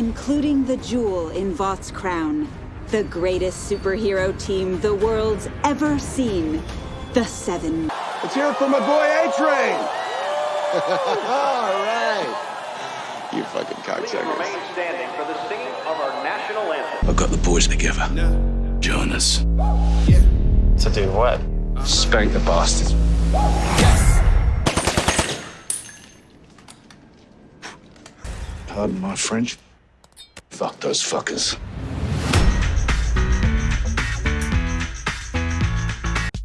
including the jewel in Vought's crown. The greatest superhero team the world's ever seen. The Seven. Let's hear it for my boy A-Train. All right. You fucking Please cocksuckers. remain standing for the singing of our national anthem. I've got the boys together. Join us. To do what? Spank the bastards. Pardon my French. Fuck those fuckers.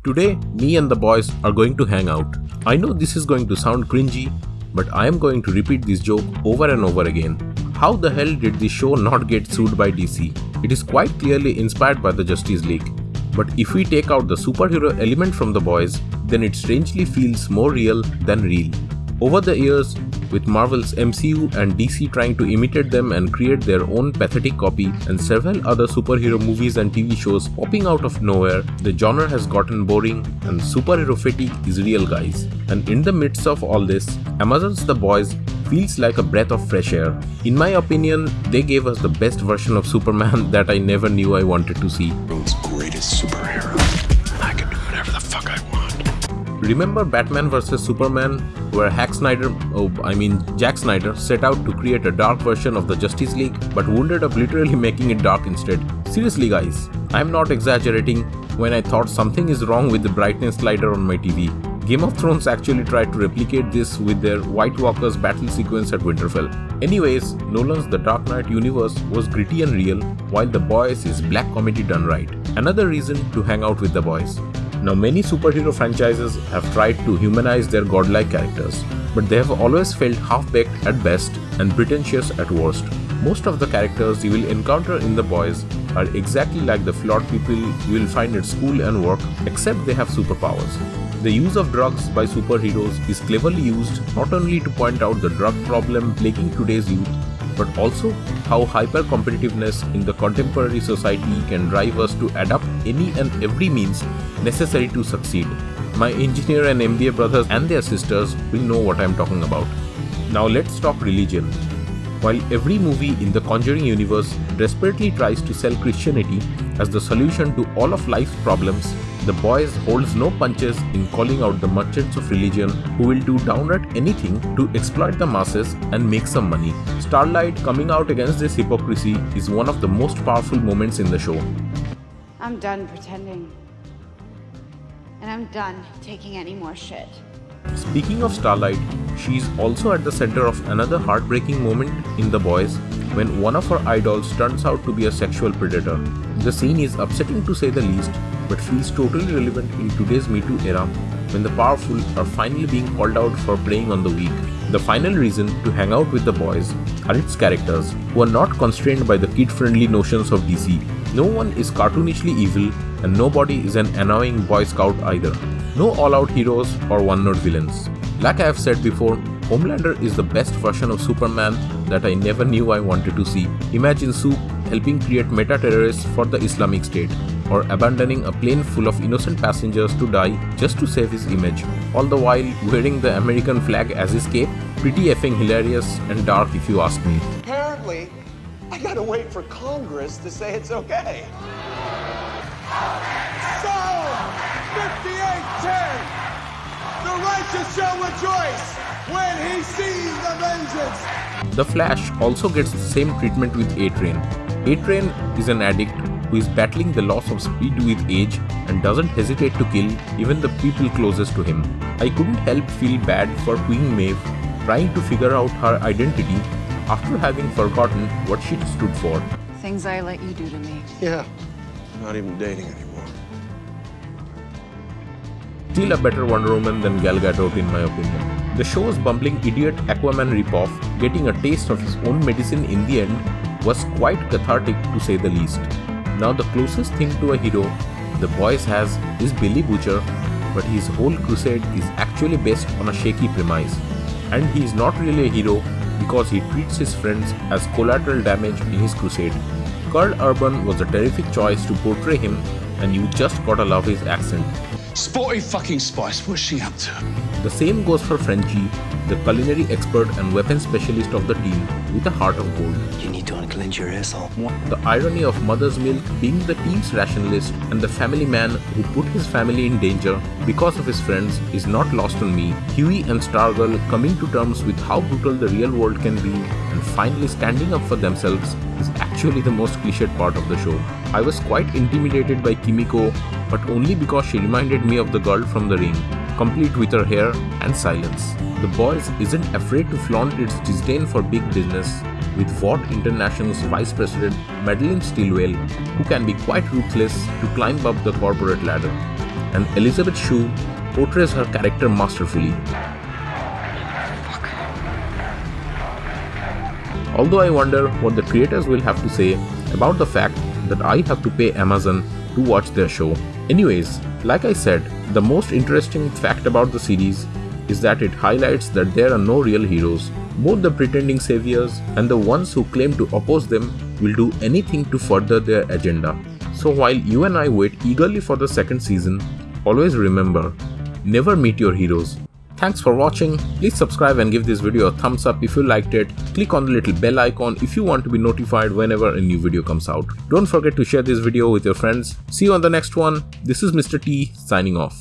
Today, me and the boys are going to hang out. I know this is going to sound cringy, but I am going to repeat this joke over and over again. How the hell did this show not get sued by DC? It is quite clearly inspired by the Justice League. But if we take out the superhero element from the boys, then it strangely feels more real than real. Over the years, with Marvel's MCU and DC trying to imitate them and create their own pathetic copy, and several other superhero movies and TV shows popping out of nowhere, the genre has gotten boring and superhero fatigue is real, guys. And in the midst of all this, Amazon's The Boys feels like a breath of fresh air. In my opinion, they gave us the best version of Superman that I never knew I wanted to see. World's greatest superhero. Remember Batman vs Superman, where Hack Snyder, oh, I mean Zack Snyder, set out to create a dark version of the Justice League, but wounded up literally making it dark instead. Seriously, guys, I'm not exaggerating when I thought something is wrong with the brightness slider on my TV. Game of Thrones actually tried to replicate this with their White Walkers battle sequence at Winterfell. Anyways, Nolan's The Dark Knight universe was gritty and real, while The Boys is black comedy done right. Another reason to hang out with The Boys. Now, many superhero franchises have tried to humanize their godlike characters, but they have always felt half baked at best and pretentious at worst. Most of the characters you will encounter in The Boys are exactly like the flawed people you will find at school and work, except they have superpowers. The use of drugs by superheroes is cleverly used not only to point out the drug problem plaguing today's youth, but also how hyper competitiveness in the contemporary society can drive us to adopt any and every means necessary to succeed. My engineer and MBA brothers and their sisters will know what I'm talking about. Now let's talk religion. While every movie in the Conjuring universe desperately tries to sell Christianity as the solution to all of life's problems, The Boys holds no punches in calling out the merchants of religion who will do downright anything to exploit the masses and make some money. Starlight coming out against this hypocrisy is one of the most powerful moments in the show. I'm done pretending. And I'm done taking any more shit. Speaking of Starlight, she is also at the center of another heartbreaking moment in The Boys when one of her idols turns out to be a sexual predator. The scene is upsetting to say the least, but feels totally relevant in today's Me Too era when the powerful are finally being called out for playing on the weak. The final reason to hang out with the boys are its characters, who are not constrained by the kid friendly notions of DC. No one is cartoonishly evil, and nobody is an annoying Boy Scout either. No all out heroes or one note villains. Like I have said before, Homelander is the best version of Superman that I never knew I wanted to see. Imagine Supes helping create meta terrorists for the Islamic State, or abandoning a plane full of innocent passengers to die just to save his image, all the while wearing the American flag as his cape. Pretty effing hilarious and dark if you ask me. Apparently, I gotta wait for Congress to say it's okay. Psalm 58:10. The righteous shall rejoice when he sees the vengeance. The Flash also gets the same treatment with A-Train. A-Train is an addict who is battling the loss of speed with age and doesn't hesitate to kill even the people closest to him. I couldn't help feel bad for Queen Maeve trying to figure out her identity after having forgotten what she stood for. Things I let you do to me. Yeah, I'm not even dating anymore. Still a better Wonder Woman than Gal Gadot in my opinion. The show's bumbling idiot Aquaman ripoff, getting a taste of his own medicine in the end, was quite cathartic to say the least. Now the closest thing to a hero the boys has is Billy Butcher, but his whole crusade is actually based on a shaky premise. And he is not really a hero because he treats his friends as collateral damage in his crusade. Karl Urban was a terrific choice to portray him, and you just gotta love his accent. Sporty fucking Spice, what's she up to? The same goes for Frenchie, the culinary expert and weapons specialist of the team, with a heart of gold. You need to unclench your asshole. The irony of Mother's Milk being the team's rationalist and the family man who put his family in danger because of his friends is not lost on me. Hughie and Stargirl coming to terms with how brutal the real world can be and finally standing up for themselves is actually the most cliched part of the show. I was quite intimidated by Kimiko, but only because she reminded me of the girl from the ring, complete with her hair and silence. The Boys isn't afraid to flaunt its disdain for big business, with Vought International's Vice President Madelyn Stillwell, who can be quite ruthless to climb up the corporate ladder. And Elizabeth Shue portrays her character masterfully. Although I wonder what the creators will have to say about the fact that I have to pay Amazon to watch their show. Anyways, like I said, the most interesting fact about the series is that it highlights that there are no real heroes. Both the pretending saviors and the ones who claim to oppose them will do anything to further their agenda. So while you and I wait eagerly for the second season, always remember, never meet your heroes. Thanks for watching, please subscribe and give this video a thumbs up if you liked it, click on the little bell icon if you want to be notified whenever a new video comes out. Don't forget to share this video with your friends. See you on the next one, this is Mr. T signing off.